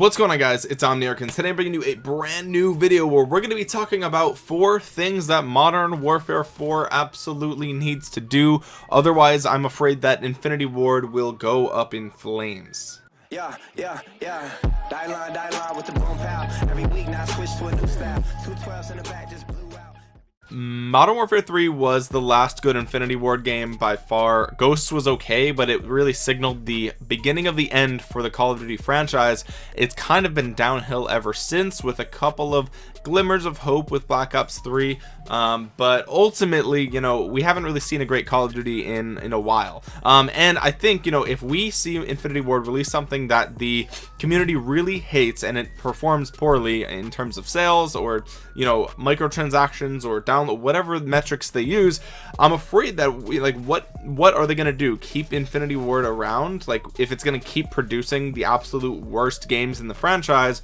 what's going on guys? It's omniarch and today i'm bringing you a brand new video where we're going to be talking about four things that modern warfare 4 absolutely needs to do. Otherwise i'm afraid that infinity ward will go up in flames. Yeah yeah yeah. Die die with the every week now to a new style. Two 12s in the back just Modern Warfare 3 was the last good Infinity Ward game by far. Ghosts was okay, but it really signaled the beginning of the end for the Call of Duty franchise. It's kind of been downhill ever since with a couple of glimmers of hope with Black Ops 3 um, but ultimately you know we haven't really seen a great Call of Duty in in a while. Um, and I think you know if we see Infinity Ward release something that the community really hates and it performs poorly in terms of sales or you know microtransactions or download whatever metrics they use I'm afraid that we like what what are they gonna do? Keep Infinity Ward around? Like if it's gonna keep producing the absolute worst games in the franchise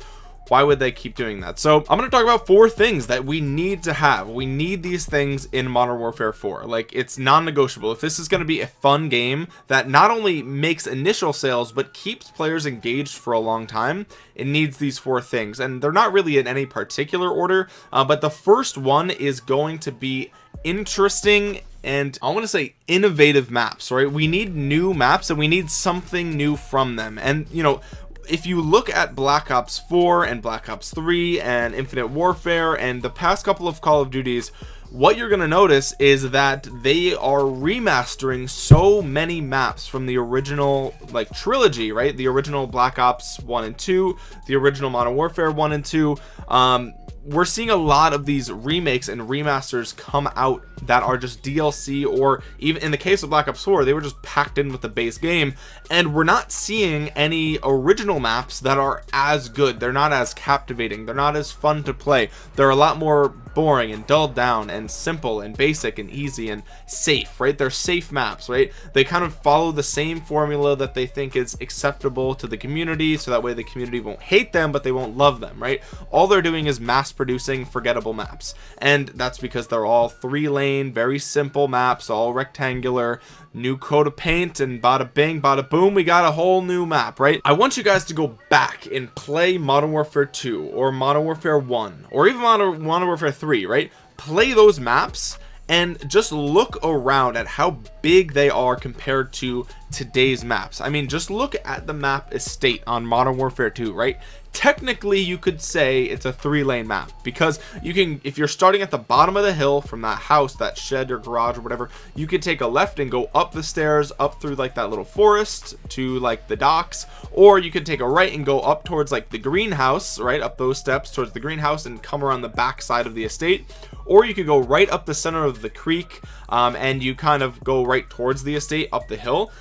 why would they keep doing that? So i'm going to talk about four things that we need to have. We need these things in modern warfare 4 like it's non-negotiable. If this is going to be a fun game that not only makes initial sales but keeps players engaged for a long time it needs these four things. And they're not really in any particular order uh, but the first one is going to be interesting and I want to say innovative maps right? We need new maps and we need something new from them. And you know if you look at Black Ops 4 and Black Ops 3 and Infinite Warfare and the past couple of Call of Duties what you're going to notice is that they are remastering so many maps from the original like trilogy right? The original Black Ops 1 and 2 the original Modern Warfare 1 and 2 um, we're seeing a lot of these remakes and remasters come out that are just DLC or even in the case of Black Ops 4 they were just packed in with the base game. And we're not seeing any original maps that are as good. They're not as captivating. They're not as fun to play. They're a lot more boring and dulled down and simple and basic and easy and safe right? They're safe maps right? They kind of follow the same formula that they think is acceptable to the community so that way the community won't hate them but they won't love them right? All they're doing is mass producing forgettable maps. And that's because they're all three lane very simple maps all rectangular. New coat of paint and bada bing bada boom we got a whole new map right? I want you guys to go back and play modern warfare 2 or modern warfare 1 or even modern, modern warfare 3 right play those maps and just look around at how big they are compared to today's maps. I mean just look at the map estate on modern warfare 2 right technically you could say it's a three lane map because you can if you're starting at the bottom of the hill from that house that shed or garage or whatever you could take a left and go up the stairs up through like that little forest to like the docks or you could take a right and go up towards like the greenhouse right up those steps towards the greenhouse and come around the back side of the estate or you could go right up the center of the creek um, and you kind of go right towards the estate up the hill.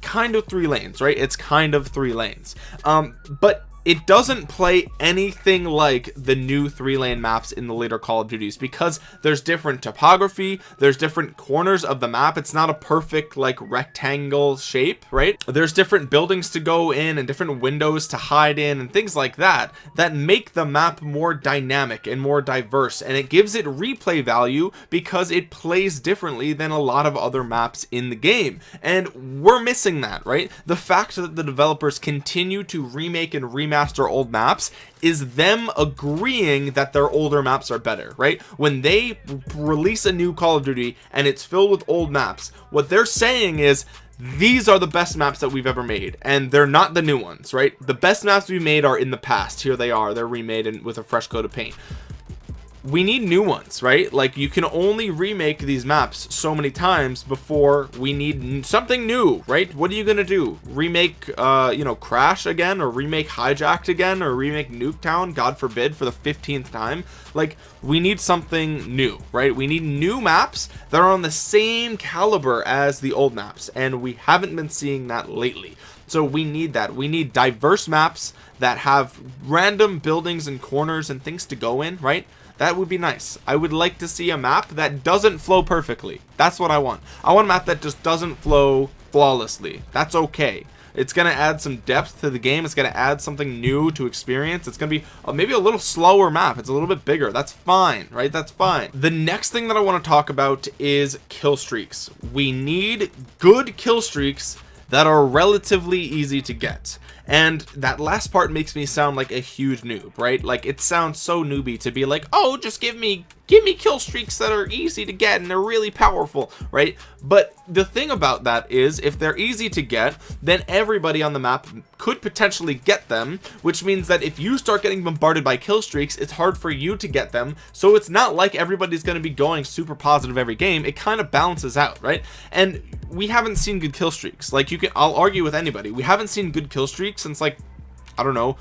Kind of three lanes right? It's kind of three lanes. Um but it doesn't play anything like the new three lane maps in the later call of duties because there's different topography there's different corners of the map. It's not a perfect like rectangle shape right? There's different buildings to go in and different windows to hide in and things like that that make the map more dynamic and more diverse. And it gives it replay value because it plays differently than a lot of other maps in the game. And we're missing that right? The fact that the developers continue to remake and remake remaster old maps is them agreeing that their older maps are better right? When they release a new call of duty and it's filled with old maps what they're saying is these are the best maps that we've ever made and they're not the new ones right? The best maps we made are in the past. Here they are. They're remade and with a fresh coat of paint we need new ones right? Like you can only remake these maps so many times before we need something new right? What are you gonna do? Remake uh you know crash again or remake hijacked again or remake nuketown god forbid for the 15th time? Like we need something new right? We need new maps that are on the same caliber as the old maps and we haven't been seeing that lately. So we need that. We need diverse maps that have random buildings and corners and things to go in right that would be nice. I would like to see a map that doesn't flow perfectly. That's what I want. I want a map that just doesn't flow flawlessly. That's okay. It's going to add some depth to the game. It's going to add something new to experience. It's going to be a, maybe a little slower map. It's a little bit bigger. That's fine right? That's fine. The next thing that I want to talk about is kill streaks. We need good kill streaks that are relatively easy to get and that last part makes me sound like a huge noob right? Like it sounds so newbie to be like oh just give me give me kill streaks that are easy to get and they're really powerful right? But the thing about that is if they're easy to get then everybody on the map could potentially get them which means that if you start getting bombarded by kill streaks it's hard for you to get them. So it's not like everybody's going to be going super positive every game. It kind of balances out right? And we haven't seen good kill streaks. Like you can I'll argue with anybody. We haven't seen good kill streaks since like I don't know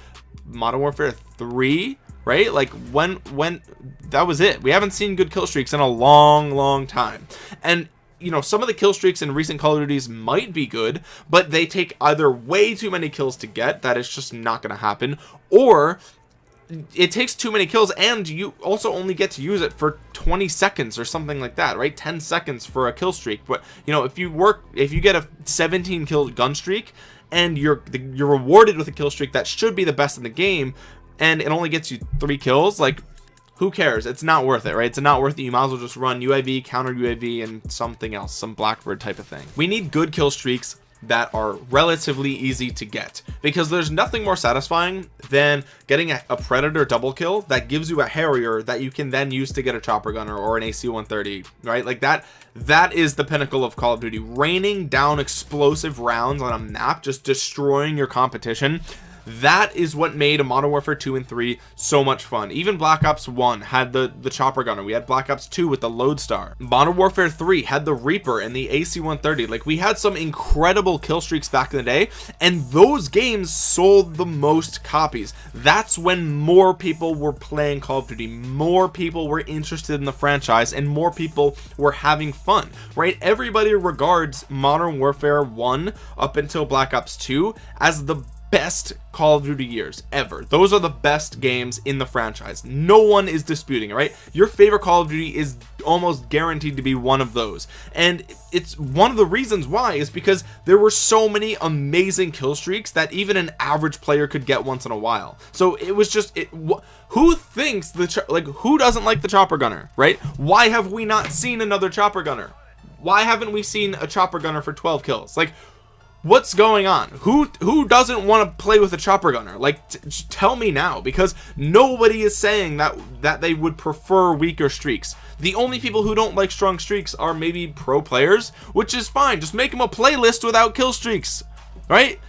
Modern Warfare 3 right? Like when when that was it. We haven't seen good kill streaks in a long long time. And you know some of the kill streaks in recent call of duties might be good but they take either way too many kills to get. That is just not going to happen. Or it takes too many kills and you also only get to use it for 20 seconds or something like that right? 10 seconds for a kill streak. But you know if you work if you get a 17 kill gun streak and you're you're rewarded with a kill streak that should be the best in the game and it only gets you three kills like who cares? It's not worth it right? It's not worth it. You might as well just run uav counter uav and something else some blackbird type of thing. We need good kill streaks that are relatively easy to get. Because there's nothing more satisfying than getting a, a, predator double kill that gives you a harrier that you can then use to get a chopper gunner or an AC-130 right? Like that that is the pinnacle of Call of Duty. Raining down explosive rounds on a map just destroying your competition that is what made Modern Warfare 2 and 3 so much fun. Even Black Ops 1 had the the chopper gunner. We had Black Ops 2 with the Lodestar. Modern Warfare 3 had the Reaper and the AC-130 like we had some incredible kill streaks back in the day and those games sold the most copies. That's when more people were playing Call of Duty more people were interested in the franchise and more people were having fun right? Everybody regards Modern Warfare 1 up until Black Ops 2 as the best Call of Duty years ever. Those are the best games in the franchise. No one is disputing it right? Your favorite Call of Duty is almost guaranteed to be one of those. And it's one of the reasons why is because there were so many amazing kill streaks that even an average player could get once in a while. So it was just it who thinks the like who doesn't like the chopper gunner right? Why have we not seen another chopper gunner? Why haven't we seen a chopper gunner for 12 kills? Like what's going on? Who who doesn't want to play with a chopper gunner? Like tell me now because nobody is saying that that they would prefer weaker streaks. The only people who don't like strong streaks are maybe pro players which is fine. Just make them a playlist without kill streaks right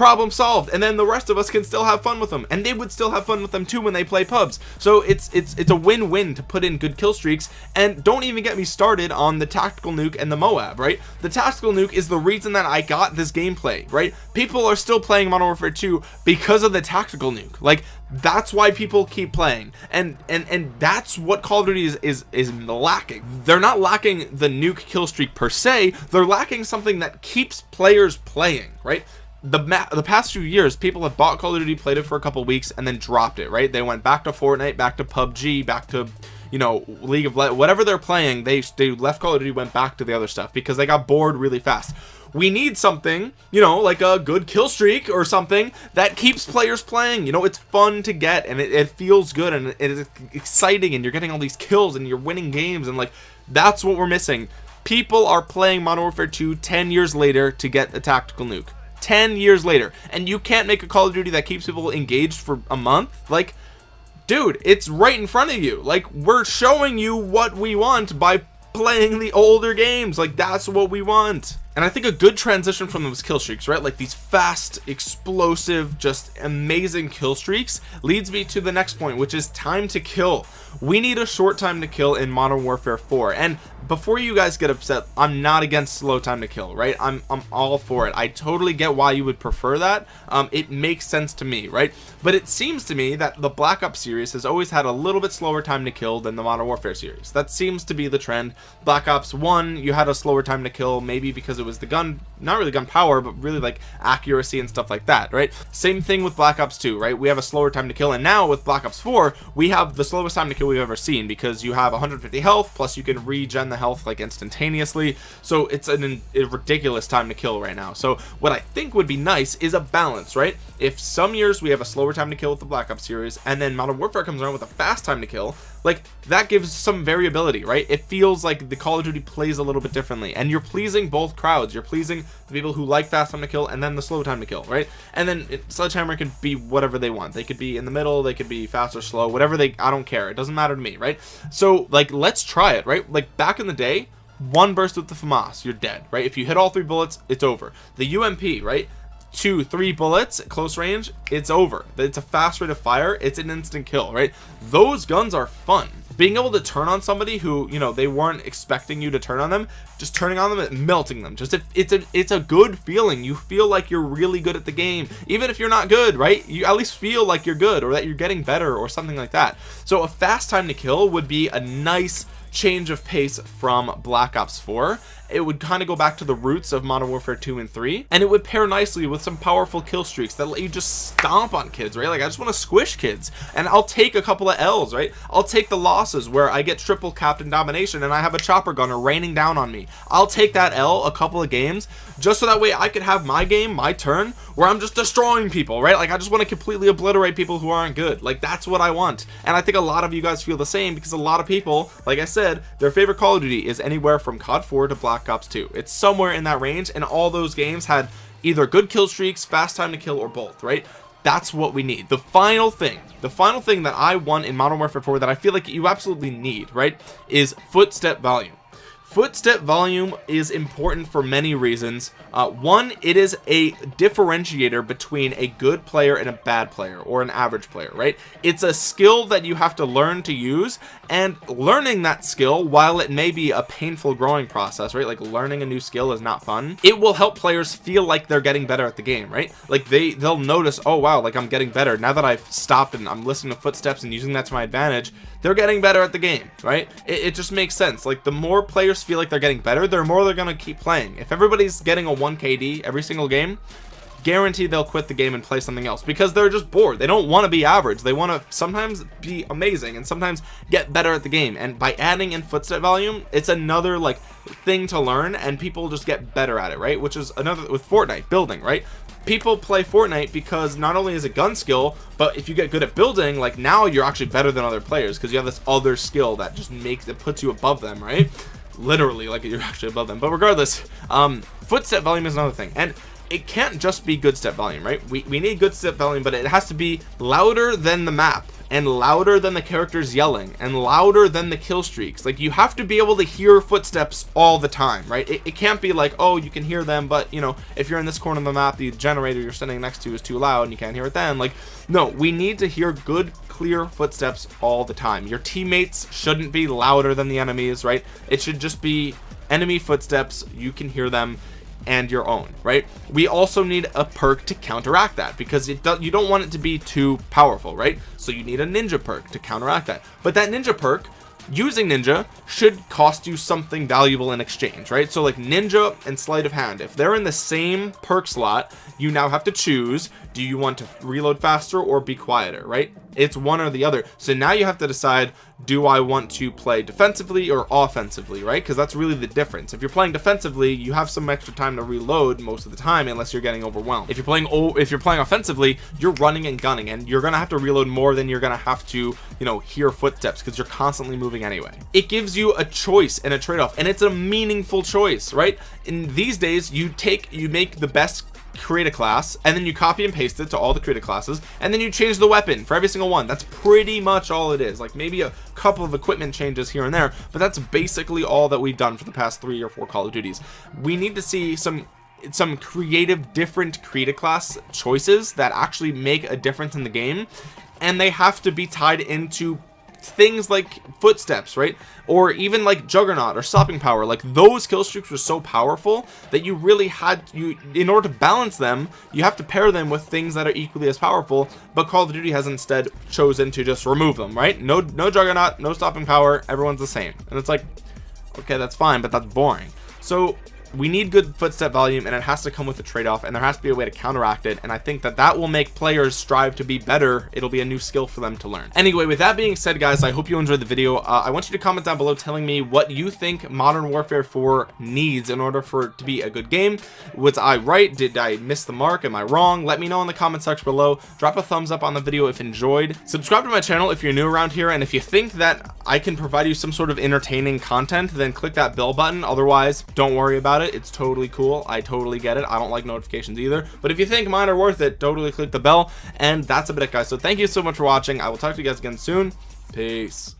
problem solved and then the rest of us can still have fun with them. And they would still have fun with them too when they play pubs. So it's it's it's a win-win to put in good kill streaks. And don't even get me started on the tactical nuke and the moab right? The tactical nuke is the reason that i got this gameplay right? People are still playing modern warfare 2 because of the tactical nuke. Like that's why people keep playing. And and and that's what call of duty is is is lacking. They're not lacking the nuke kill streak per se. They're lacking something that keeps players playing right the the past few years people have bought call of duty played it for a couple weeks and then dropped it right? They went back to fortnite back to pubg back to you know league of Le whatever they're playing they they left call of duty went back to the other stuff because they got bored really fast. We need something you know like a good kill streak or something that keeps players playing you know? It's fun to get and it, it feels good and it is exciting and you're getting all these kills and you're winning games and like that's what we're missing. People are playing modern warfare 2 10 years later to get the tactical nuke 10 years later and you can't make a call of duty that keeps people engaged for a month? Like dude it's right in front of you. Like we're showing you what we want by playing the older games. Like that's what we want and I think a good transition from those kill streaks right? Like these fast explosive just amazing kill streaks leads me to the next point which is time to kill. We need a short time to kill in modern warfare 4 and before you guys get upset i'm not against slow time to kill right? I'm i'm all for it. I totally get why you would prefer that. Um it makes sense to me right? But it seems to me that the black ops series has always had a little bit slower time to kill than the modern warfare series. That seems to be the trend. Black ops 1 you had a slower time to kill maybe because it was the gun not really gun power but really like accuracy and stuff like that right? Same thing with black ops 2 right? We have a slower time to kill and now with black ops 4 we have the slowest time to kill we've ever seen because you have 150 health plus you can regen the health like instantaneously. So it's an, a ridiculous time to kill right now. So what I think would be nice is a balance right? If some years we have a slower time to kill with the Black Ops series and then Modern Warfare comes around with a fast time to kill like that gives some variability right? It feels like the Call of Duty plays a little bit differently and you're pleasing both crowds. You're pleasing the people who like fast time to kill and then the slow time to kill right? And then it, sledgehammer can be whatever they want. They could be in the middle they could be fast or slow whatever they I don't care. It doesn't matter to me right? So like let's try it right? Like back in the day one burst with the FAMAS you're dead right? If you hit all three bullets it's over. The UMP right two three bullets close range it's over. It's a fast rate of fire it's an instant kill right? Those guns are fun. Being able to turn on somebody who you know they weren't expecting you to turn on them just turning on them and melting them. Just it's a it's a good feeling. You feel like you're really good at the game even if you're not good right? You at least feel like you're good or that you're getting better or something like that. So a fast time to kill would be a nice change of pace from black ops 4 it would kind of go back to the roots of modern warfare 2 and 3 and it would pair nicely with some powerful kill streaks that let you just stomp on kids right? Like i just want to squish kids and i'll take a couple of l's right? I'll take the losses where i get triple captain domination and i have a chopper gunner raining down on me. I'll take that l a couple of games just so that way i could have my game my turn where i'm just destroying people right? Like i just want to completely obliterate people who aren't good. Like that's what i want. And i think a lot of you guys feel the same because a lot of people like i said their favorite call of duty is anywhere from cod 4 to black Black Ops 2 it's somewhere in that range and all those games had either good kill streaks fast time to kill or both right? That's what we need. The final thing the final thing that I want in Modern Warfare 4 that I feel like you absolutely need right is footstep volume. Footstep volume is important for many reasons. Uh, one it is a differentiator between a good player and a bad player or an average player right? It's a skill that you have to learn to use and learning that skill while it may be a painful growing process right? Like learning a new skill is not fun. It will help players feel like they're getting better at the game right? Like they they'll notice oh wow like I'm getting better. Now that I've stopped and I'm listening to footsteps and using that to my advantage they're getting better at the game right? It, it just makes sense. Like the more players feel like they're getting better the more they're gonna keep playing. If everybody's getting a 1 KD every single game guaranteed they'll quit the game and play something else. Because they're just bored. They don't want to be average. They want to sometimes be amazing and sometimes get better at the game. And by adding in footstep volume it's another like thing to learn and people just get better at it right? Which is another with Fortnite building right? People play Fortnite because not only is it gun skill but if you get good at building like now you're actually better than other players because you have this other skill that just makes it puts you above them right? Literally like you're actually above them. But regardless um footstep volume is another thing. And it can't just be good step volume right? We, we need good step volume but it has to be louder than the map and louder than the characters yelling and louder than the kill streaks. Like you have to be able to hear footsteps all the time right? It, it, can't be like oh you can hear them but you know if you're in this corner of the map the generator you're standing next to is too loud and you can't hear it then. Like no we need to hear good clear footsteps all the time. Your teammates shouldn't be louder than the enemies right? It should just be enemy footsteps. You can hear them and your own right? We also need a perk to counteract that because it does you don't want it to be too powerful right? So you need a ninja perk to counteract that. But that ninja perk using ninja should cost you something valuable in exchange right? So like ninja and sleight of hand if they're in the same perk slot you now have to choose do you want to reload faster or be quieter right it's one or the other. So now you have to decide do I want to play defensively or offensively right? Because that's really the difference. If you're playing defensively you have some extra time to reload most of the time unless you're getting overwhelmed. If you're playing oh if you're playing offensively you're running and gunning and you're gonna have to reload more than you're gonna have to you know hear footsteps because you're constantly moving anyway. It gives you a choice and a trade-off and it's a meaningful choice right? In these days you take you make the best create a class and then you copy and paste it to all the created classes and then you change the weapon for every single one. That's pretty much all it is. Like maybe a couple of equipment changes here and there but that's basically all that we've done for the past three or four call of duties. We need to see some some creative different created class choices that actually make a difference in the game and they have to be tied into things like footsteps right? Or even like juggernaut or stopping power. Like those kill streaks were so powerful that you really had you in order to balance them you have to pair them with things that are equally as powerful but call of duty has instead chosen to just remove them right? No no juggernaut no stopping power everyone's the same. And it's like okay that's fine but that's boring. So we need good footstep volume and it has to come with a trade-off and there has to be a way to counteract it and I think that that will make players strive to be better. It'll be a new skill for them to learn. Anyway with that being said guys I hope you enjoyed the video. Uh, I want you to comment down below telling me what you think Modern Warfare 4 needs in order for it to be a good game. Was I right? Did I miss the mark? Am I wrong? Let me know in the comment section below. Drop a thumbs up on the video if enjoyed. Subscribe to my channel if you're new around here and if you think that I can provide you some sort of entertaining content then click that bell button. Otherwise don't worry about it about it it's totally cool. I totally get it. I don't like notifications either. But if you think mine are worth it totally click the bell. And that's a bit it guys. So thank you so much for watching. I will talk to you guys again soon. Peace